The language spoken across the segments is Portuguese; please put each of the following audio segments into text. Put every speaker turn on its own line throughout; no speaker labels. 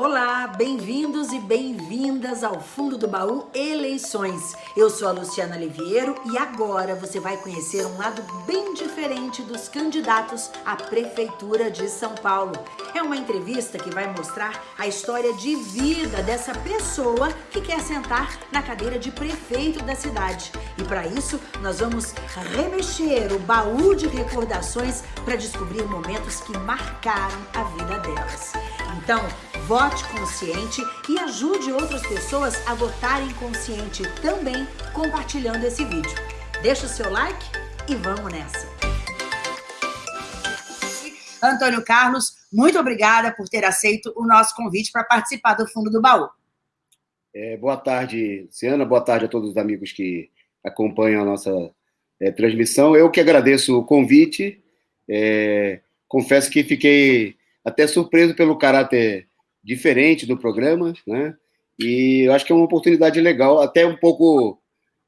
Olá, bem-vindos e bem-vindas ao Fundo do Baú Eleições. Eu sou a Luciana Liviero e agora você vai conhecer um lado bem diferente dos candidatos à Prefeitura de São Paulo. É uma entrevista que vai mostrar a história de vida dessa pessoa que quer sentar na cadeira de prefeito da cidade. E para isso, nós vamos remexer o baú de recordações para descobrir momentos que marcaram a vida delas. Então, vote consciente e ajude outras pessoas a votarem consciente também compartilhando esse vídeo. Deixa o seu like e vamos nessa! Antônio Carlos, muito obrigada por ter aceito o nosso convite para participar do Fundo do Baú.
É, boa tarde, Luciana. Boa tarde a todos os amigos que acompanham a nossa é, transmissão. Eu que agradeço o convite. É, confesso que fiquei até surpreso pelo caráter diferente do programa, né? E eu acho que é uma oportunidade legal, até um pouco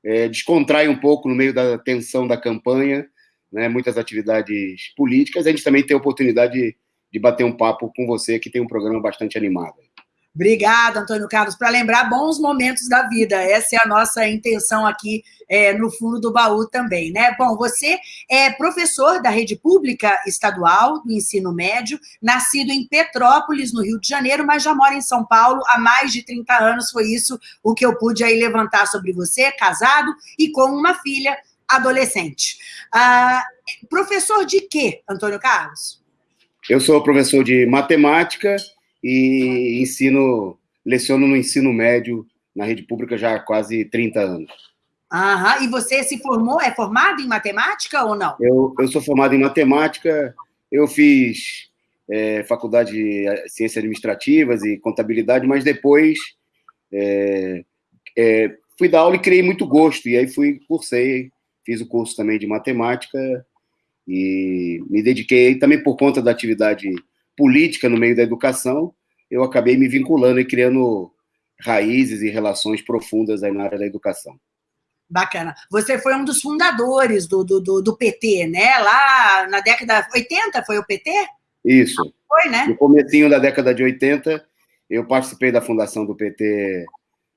é, descontrai um pouco no meio da tensão da campanha, né? Muitas atividades políticas. A gente também tem a oportunidade de, de bater um papo com você, que tem um programa bastante animado.
Obrigada, Antônio Carlos, para lembrar bons momentos da vida. Essa é a nossa intenção aqui é, no fundo do baú também, né? Bom, você é professor da rede pública estadual do ensino médio, nascido em Petrópolis, no Rio de Janeiro, mas já mora em São Paulo há mais de 30 anos. Foi isso o que eu pude aí levantar sobre você, casado e com uma filha adolescente. Ah, professor de quê, Antônio Carlos?
Eu sou professor de matemática e ensino, leciono no ensino médio na rede pública já há quase 30 anos.
Aham, e você se formou, é formado em matemática ou não?
Eu, eu sou formado em matemática, eu fiz é, faculdade de ciências administrativas e contabilidade, mas depois é, é, fui dar aula e criei muito gosto, e aí fui, cursei, fiz o curso também de matemática e me dediquei também por conta da atividade política no meio da educação, eu acabei me vinculando e criando raízes e relações profundas aí na área da educação.
Bacana. Você foi um dos fundadores do, do, do, PT, né? Lá na década 80 foi o PT?
Isso.
Foi, né?
No comecinho da década de 80, eu participei da fundação do PT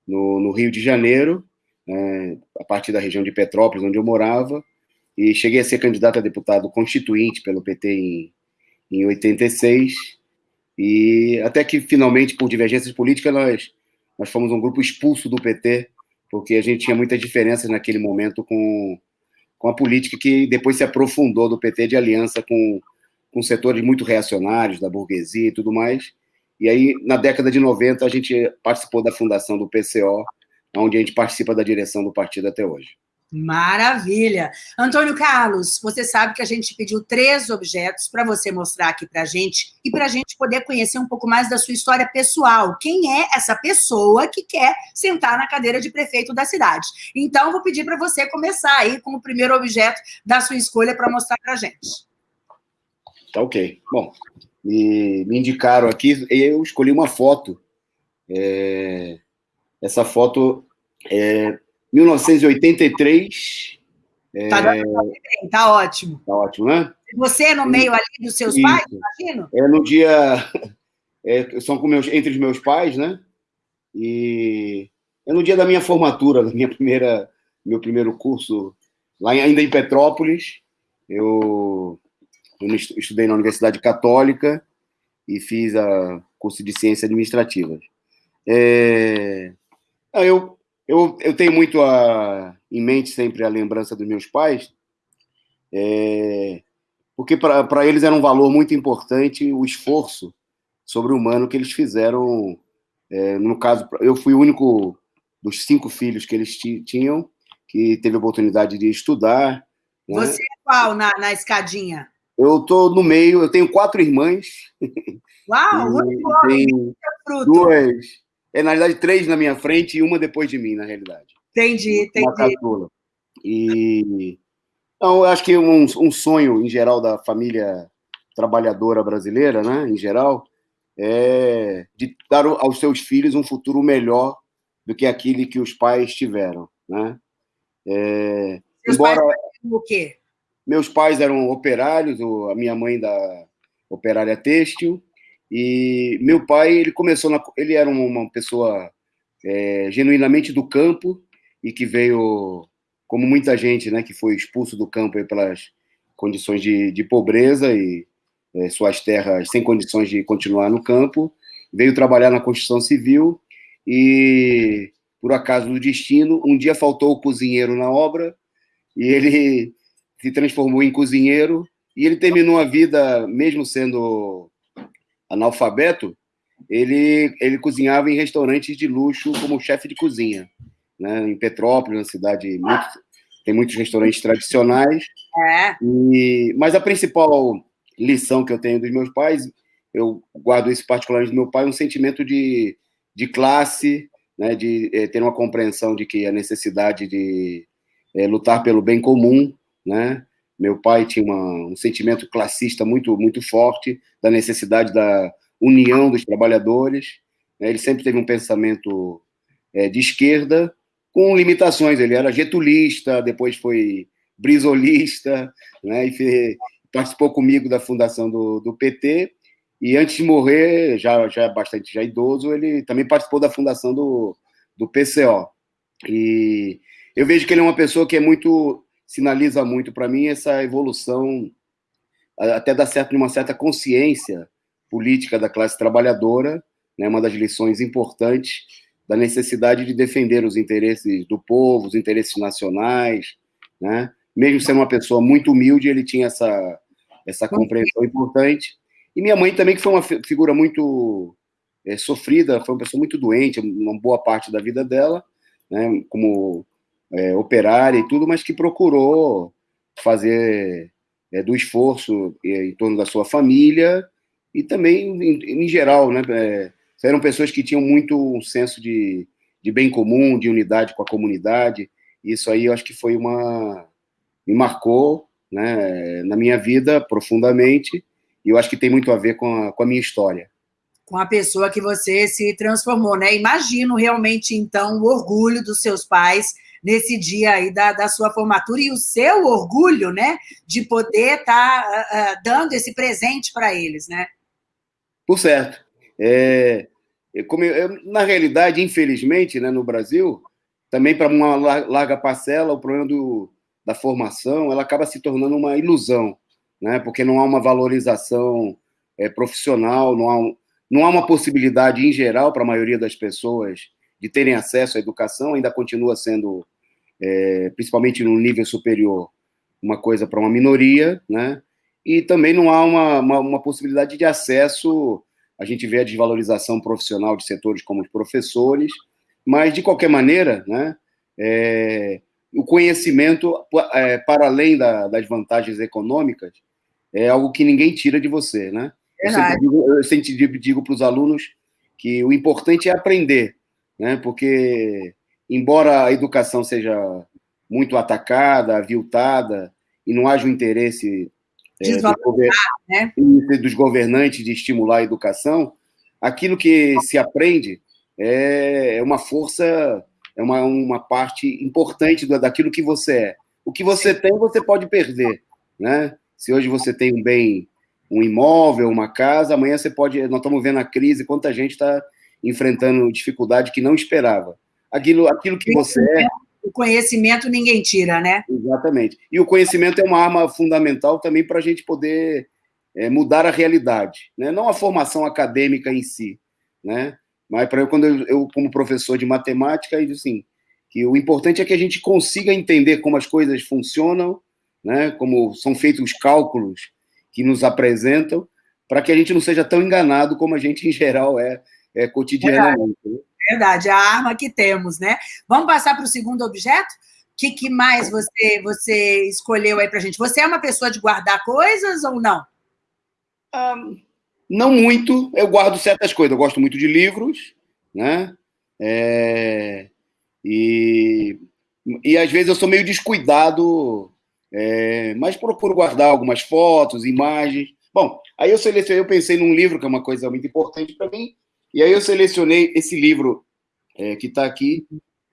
no, no Rio de Janeiro, né, a partir da região de Petrópolis, onde eu morava, e cheguei a ser candidato a deputado constituinte pelo PT em em 86, e até que finalmente, por divergências políticas, nós, nós fomos um grupo expulso do PT, porque a gente tinha muitas diferenças naquele momento com, com a política que depois se aprofundou do PT de aliança com, com setores muito reacionários, da burguesia e tudo mais. E aí, na década de 90, a gente participou da fundação do PCO, onde a gente participa da direção do partido até hoje.
Maravilha! Antônio Carlos, você sabe que a gente pediu três objetos para você mostrar aqui para a gente e para a gente poder conhecer um pouco mais da sua história pessoal. Quem é essa pessoa que quer sentar na cadeira de prefeito da cidade? Então, vou pedir para você começar aí com o primeiro objeto da sua escolha para mostrar para a gente.
Tá ok. Bom, me, me indicaram aqui, eu escolhi uma foto. É, essa foto é, 1983.
Tá, é... tá ótimo.
Tá ótimo, né?
Você é no meio ali dos seus pais, imagino?
É no dia... É, são com meus, entre os meus pais, né? E é no dia da minha formatura, da minha primeira, meu primeiro curso, lá ainda em Petrópolis. Eu, eu estudei na Universidade Católica e fiz a curso de Ciências Administrativas. É, eu eu, eu tenho muito a, em mente sempre a lembrança dos meus pais, é, porque para eles era um valor muito importante o esforço sobre-humano que eles fizeram. É, no caso, eu fui o único dos cinco filhos que eles tinham que teve a oportunidade de estudar.
Né? Você é qual na, na escadinha?
Eu estou no meio, eu tenho quatro irmãs.
Uau, muito bom!
Duas, é, na realidade, três na minha frente e uma depois de mim, na realidade.
Entendi, entendi.
E então, eu acho que um, um, sonho, em geral, da família trabalhadora brasileira, né, em geral, é de dar aos seus filhos um futuro melhor do que aquele que os pais tiveram, né? É,
embora pais o quê?
Meus pais eram operários, a minha mãe da operária têxtil, E meu pai, ele começou, na, ele era uma pessoa é, genuinamente do campo e que veio, como muita gente, né, que foi expulso do campo pelas condições de, de pobreza e é, suas terras sem condições de continuar no campo, veio trabalhar na construção civil e, por acaso do destino, um dia faltou o cozinheiro na obra e ele se transformou em cozinheiro e ele terminou a vida, mesmo sendo analfabeto, ele, ele cozinhava em restaurantes de luxo como chefe de cozinha, né? em Petrópolis, na cidade, muito, tem muitos restaurantes tradicionais. É. E, mas a principal lição que eu tenho dos meus pais, eu guardo isso particularmente do meu pai, um sentimento de, de classe, né? de é, ter uma compreensão de que a necessidade de é, lutar pelo bem comum, né? Meu pai tinha uma, um sentimento classista muito, muito forte da necessidade da união dos trabalhadores. Né? Ele sempre teve um pensamento é, de esquerda, com limitações. Ele era getulista, depois foi brisolista, né? e participou comigo da fundação do, do PT. E antes de morrer, já, já bastante já idoso, ele também participou da fundação do, do PCO. E eu vejo que ele é uma pessoa que é muito sinaliza muito para mim essa evolução, até dá certo uma certa consciência política da classe trabalhadora, né, uma das lições importantes da necessidade de defender os interesses do povo, os interesses nacionais, né? Mesmo sendo uma pessoa muito humilde, ele tinha essa essa compreensão importante. E minha mãe também, que foi uma figura muito é, sofrida, foi uma pessoa muito doente, uma boa parte da vida dela, né? Como é, operária e tudo, mas que procurou fazer é, do esforço é, em torno da sua família e também em, em geral, né? É, eram pessoas que tinham muito um senso de, de bem comum, de unidade com a comunidade. Isso aí eu acho que foi uma me marcou, né, na minha vida profundamente. E eu acho que tem muito a ver com a, com a minha história
com a pessoa que você se transformou, né? Imagino realmente, então, o orgulho dos seus pais nesse dia aí da, da sua formatura e o seu orgulho, né, de poder estar tá, uh, dando esse presente para eles, né?
Por certo. É, como eu, na realidade, infelizmente, né, no Brasil, também para uma larga parcela, o problema do, da formação ela acaba se tornando uma ilusão, né, porque não há uma valorização é, profissional, não há, não há uma possibilidade, em geral, para a maioria das pessoas de terem acesso à educação, ainda continua sendo é, principalmente no nível superior, uma coisa para uma minoria, né? E também não há uma, uma, uma, possibilidade de acesso. A gente vê a desvalorização profissional de setores como os professores, mas de qualquer maneira, né? É, o conhecimento, é, para além da, das vantagens econômicas, é algo que ninguém tira de você, né? Eu sempre, digo, eu sempre digo para os alunos que o importante é aprender, né? Porque embora a educação seja muito atacada, aviltada, e não haja um interesse é, do gover... né? dos governantes de estimular a educação, aquilo que se aprende é, é uma força, é uma, uma parte importante daquilo que você é. O que você tem, você pode perder. Né? Se hoje você tem um bem, um imóvel, uma casa, amanhã você pode. Nós estamos vendo a crise, quanta gente está enfrentando dificuldade que não esperava aquilo, aquilo que você é.
O conhecimento ninguém tira, né?
Exatamente. E o conhecimento é uma arma fundamental também para a gente poder é, mudar a realidade, né? Não a formação acadêmica em si, né? Mas para eu, quando eu, eu, como professor de matemática, eu assim, que o importante é que a gente consiga entender como as coisas funcionam, né? Como são feitos os cálculos que nos apresentam, para que a gente não seja tão enganado como a gente em geral é, é cotidianamente. É
verdade, a arma que temos, né? Vamos passar para o segundo objeto? O que, que, mais você, você escolheu aí para gente? Você é uma pessoa de guardar coisas ou não?
Ah, não muito. Eu guardo certas coisas. Eu gosto muito de livros, né? É... E, e às vezes eu sou meio descuidado, é... mas procuro guardar algumas fotos, imagens. Bom, aí eu selecionei, eu pensei num livro que é uma coisa muito importante para mim, e aí eu selecionei esse livro é, que está aqui,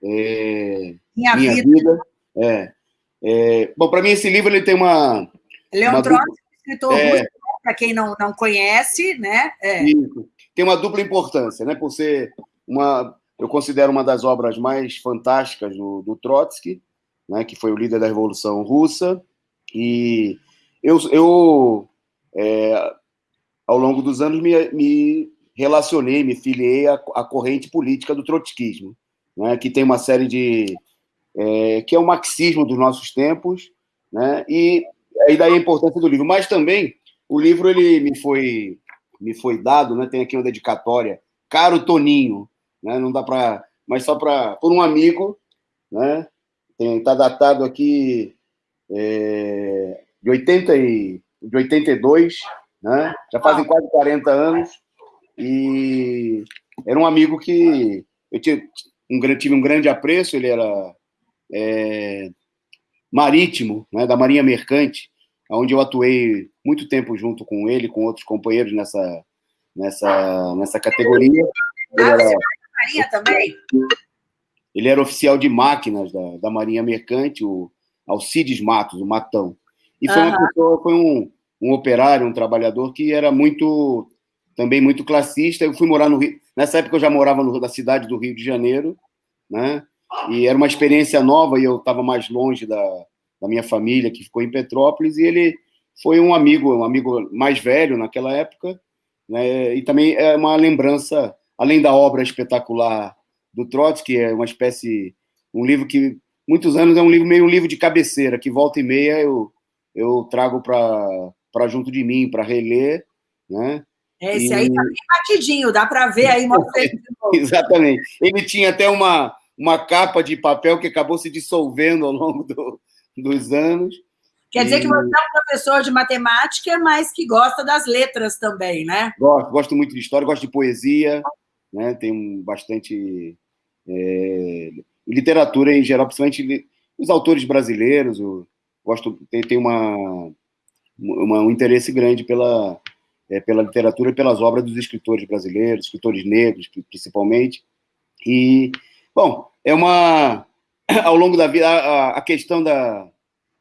é,
Minha, Minha Vida. vida.
É, é bom, para mim esse livro ele tem uma...
Leon uma... Trotsky, escritor
é,
para quem não, não conhece, né?
É. Tem uma dupla importância, né? Por ser uma, eu considero uma das obras mais fantásticas do, do Trotsky, né? Que foi o líder da Revolução Russa e eu, eu é, ao longo dos anos me, me relacionei, me filiei à, à, corrente política do trotskismo, né? Que tem uma série de é, que é o marxismo dos nossos tempos, né? E aí daí a importância do livro. Mas também o livro ele me foi me foi dado, né? Tem aqui uma dedicatória, caro Toninho, né? Não dá para, mas só para por um amigo, né? Está datado aqui é, de 80 e de 82, né? Já fazem quase 40 anos e era um amigo que eu tive um, tive um grande apreço. Ele era é, marítimo, né, da Marinha Mercante, onde eu atuei muito tempo junto com ele, com outros companheiros nessa, nessa, nessa categoria. Ele era, Marinha também? Ele era oficial de máquinas da, da Marinha Mercante, o Alcides Matos, o Matão. E foi uma pessoa, foi um, um operário, um trabalhador que era muito, também muito classista. Eu fui morar no Rio, nessa época eu já morava no, na cidade do Rio de Janeiro, né? E era uma experiência nova e eu estava mais longe da, da minha família, que ficou em Petrópolis, e ele foi um amigo, um amigo mais velho naquela época, né? E também é uma lembrança, além da obra espetacular do Trotsky, é uma espécie, um livro que muitos anos é um livro meio um livro de cabeceira, que volta e meia eu eu trago para junto de mim para reler, né?
Esse e... aí tá bem batidinho, dá para ver aí,
Exatamente. Ele tinha até uma uma capa de papel que acabou se dissolvendo ao longo do, dos anos.
Quer dizer e... que você é um professor de matemática, mas que gosta das letras também, né?
Gosto, gosto muito de história, gosto de poesia, né? Tenho bastante é, literatura em geral, principalmente os autores brasileiros. Eu gosto, tenho uma, uma, um interesse grande pela, é, pela literatura e pelas obras dos escritores brasileiros, escritores negros, principalmente. E, bom, é uma ao longo da vida a, a questão da,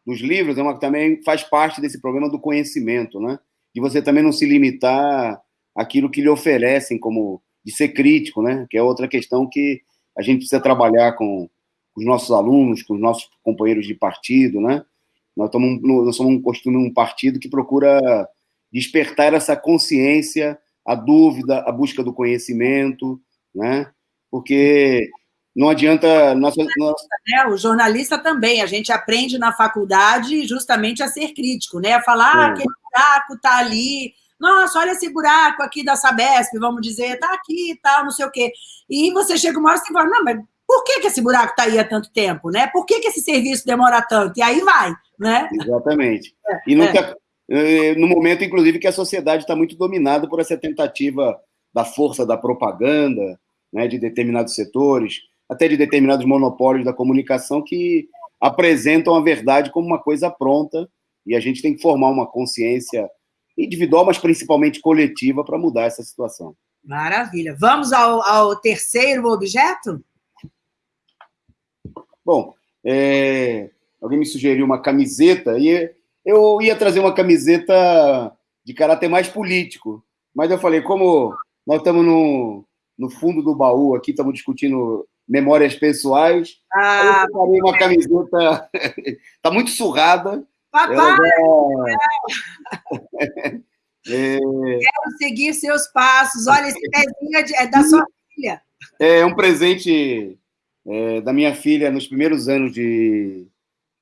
dos livros é uma também faz parte desse problema do conhecimento, né? De você também não se limitar àquilo que lhe oferecem como de ser crítico, né? Que é outra questão que a gente precisa trabalhar com, os nossos alunos, com os nossos companheiros de partido, né? Nós, nós somos um, um partido que procura despertar essa consciência, a dúvida, a busca do conhecimento, né? Porque não adianta. Nossa, nossa...
Né? O jornalista também, a gente aprende na faculdade justamente a ser crítico, né? A falar, ah, aquele buraco está ali, nossa, olha esse buraco aqui da Sabesp, vamos dizer, está aqui e tal, não sei o quê. E você chega uma hora e fala, não, mas por que, que esse buraco está aí há tanto tempo, né? Por que, que esse serviço demora tanto? E aí vai, né?
Exatamente. É, e nunca, é. No momento, inclusive, que a sociedade está muito dominada por essa tentativa da força da propaganda, né, de determinados setores, até de determinados monopólios da comunicação que apresentam a verdade como uma coisa pronta e a gente tem que formar uma consciência individual, mas principalmente coletiva, para mudar essa situação.
Maravilha. Vamos ao, ao terceiro objeto?
Bom, é, alguém me sugeriu uma camiseta e eu ia trazer uma camiseta de caráter mais político, mas eu falei, como nós estamos no, no fundo do baú aqui, estamos discutindo memórias pessoais. Ah, eu farei uma camiseta. Está muito surrada.
Papai! É... Quero seguir seus passos. Olha, esse pezinho é, é da sua filha.
É um presente é, da minha filha nos primeiros anos de,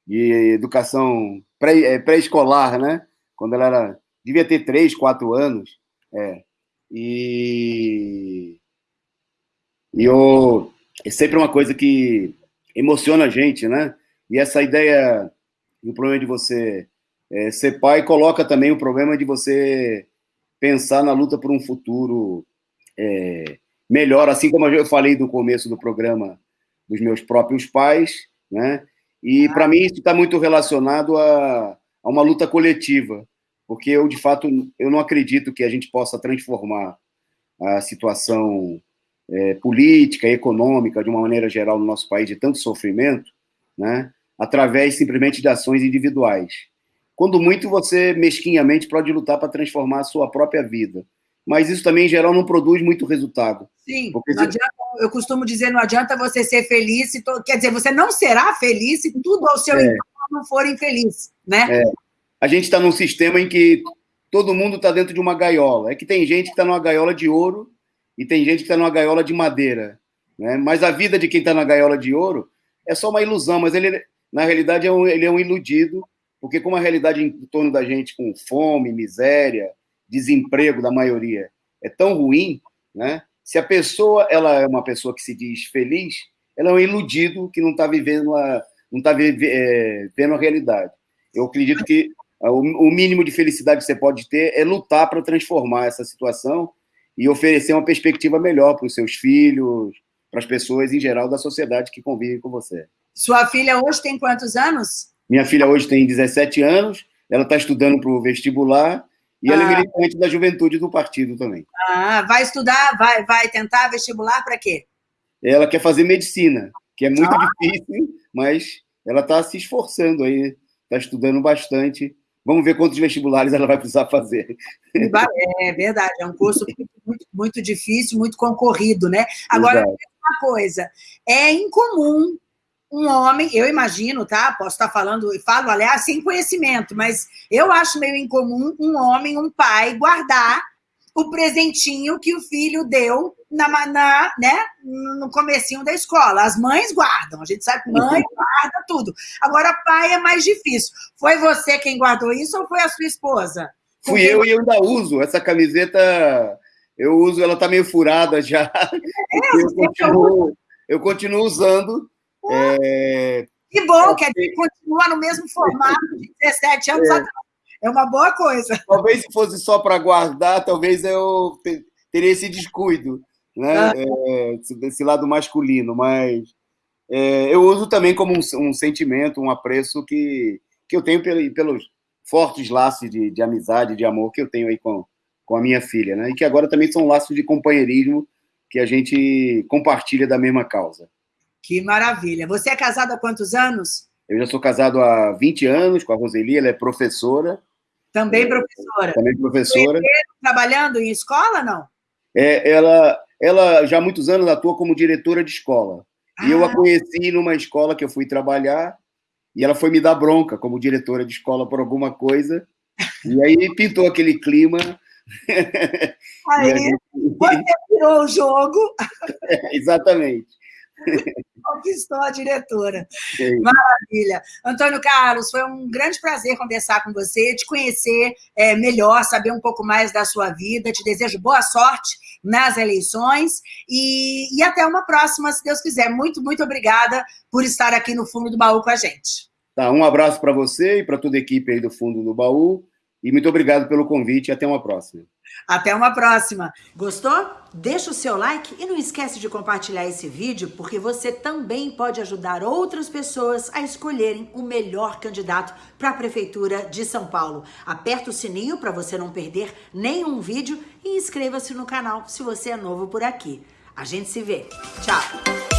de educação é, pré-escolar, pré né? Quando ela era, devia ter três, quatro anos. É. E, e eu é sempre uma coisa que emociona a gente, né? E essa ideia, o problema de você é, ser pai, coloca também o problema de você pensar na luta por um futuro é, melhor, assim como eu falei no começo do programa dos meus próprios pais, né? E para mim isso está muito relacionado a, a uma luta coletiva, porque eu de fato eu não acredito que a gente possa transformar a situação é, política, econômica, de uma maneira geral, no nosso país, de tanto sofrimento, né, através simplesmente de ações individuais. quando muito você mesquinhamente pode lutar para transformar a sua própria vida. Mas isso também, em geral, não produz muito resultado.
Sim, adianta, eu costumo dizer, não adianta você ser feliz, se to... quer dizer, você não será feliz se tudo ao seu é. entorno não for infeliz, né?
É. A gente está num sistema em que todo mundo está dentro de uma gaiola. É que tem gente que está numa gaiola de ouro e tem gente que está numa gaiola de madeira. Né? Mas a vida de quem está na gaiola de ouro é só uma ilusão, mas ele, na realidade, é um, ele é um iludido, porque como a realidade em torno da gente, com fome, miséria, desemprego da maioria, é tão ruim, né? se a pessoa ela é uma pessoa que se diz feliz, ela é um iludido que não está vivendo a, não está é, vendo a realidade. Eu acredito que o mínimo de felicidade que você pode ter é lutar para transformar essa situação e oferecer uma perspectiva melhor para os seus filhos, para as pessoas em geral da sociedade que convivem com você.
Sua filha hoje tem quantos anos?
Minha filha hoje tem 17 anos, ela está estudando para o vestibular e ah. ela é ah. militante da juventude do partido também.
Ah, vai estudar, vai, vai tentar vestibular para quê?
Ela quer fazer medicina, que é muito ah. difícil, mas ela está se esforçando aí, está estudando bastante Vamos ver quantos vestibulares ela vai precisar fazer.
É verdade, é um curso muito, muito difícil, muito concorrido, né? Agora, uma coisa, é incomum um homem, eu imagino, tá? Posso estar falando, e falo, aliás, sem conhecimento, mas eu acho meio incomum um homem, um pai, guardar o presentinho que o filho deu na, na, né, no comecinho da escola. As mães guardam, a gente sabe que mãe guarda tudo. Agora, pai é mais difícil. Foi você quem guardou isso ou foi a sua esposa?
Fui eu e eu ainda uso. Essa camiseta, eu uso, ela tá meio furada já. É, eu, continuo, eu continuo usando. É...
Que bom, quer dizer, continua no mesmo formato de 17 anos é. atrás. É uma boa coisa.
Talvez se fosse só para guardar, talvez eu teria esse descuido né? Ah. É, desse lado masculino, mas é, eu uso também como um, um, sentimento, um apreço que, que eu tenho pelo, pelos fortes laços de, de amizade, de amor que eu tenho aí com, com a minha filha, né? E que agora também são laços de companheirismo que a gente compartilha da mesma causa.
Que maravilha. Você é casado há quantos anos?
Eu já sou casado há 20 anos com a Roseli, ela é professora.
Também professora.
Também professora.
Trabalhando em escola, não?
É, ela, ela já há muitos anos atua como diretora de escola. Ah. E eu a ah. conheci numa escola que eu fui trabalhar, e ela foi me dar bronca como diretora de escola por alguma coisa. E aí pintou aquele clima.
Aí, gente... você virou o jogo.
É, exatamente.
Conquistou a diretora. Sim. Maravilha. Antônio Carlos, foi um grande prazer conversar com você, te conhecer é, melhor, saber um pouco mais da sua vida. Te desejo boa sorte nas eleições e, e até uma próxima, se Deus quiser. Muito, muito obrigada por estar aqui no Fundo do Baú com a gente.
Tá, um abraço para você e para toda a equipe aí do Fundo do Baú. E muito obrigado pelo convite e até uma próxima.
Até uma próxima. Gostou? Deixa o seu like e não esquece de compartilhar esse vídeo, porque você também pode ajudar outras pessoas a escolherem o melhor candidato para a Prefeitura de São Paulo. Aperta o sininho para você não perder nenhum vídeo e inscreva-se no canal se você é novo por aqui. A gente se vê. Tchau!